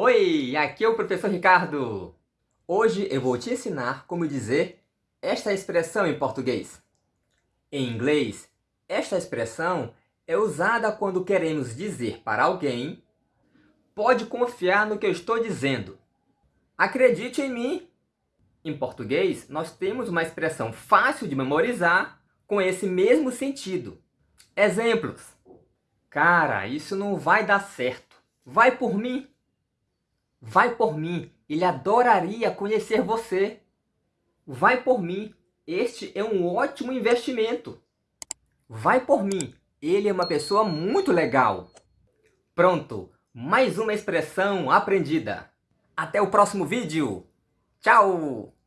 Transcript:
Oi, aqui é o professor Ricardo. Hoje eu vou te ensinar como dizer esta expressão em português. Em inglês, esta expressão é usada quando queremos dizer para alguém pode confiar no que eu estou dizendo. Acredite em mim. Em português, nós temos uma expressão fácil de memorizar com esse mesmo sentido. Exemplos. Cara, isso não vai dar certo. Vai por mim. Vai por mim, ele adoraria conhecer você. Vai por mim, este é um ótimo investimento. Vai por mim, ele é uma pessoa muito legal. Pronto, mais uma expressão aprendida. Até o próximo vídeo. Tchau!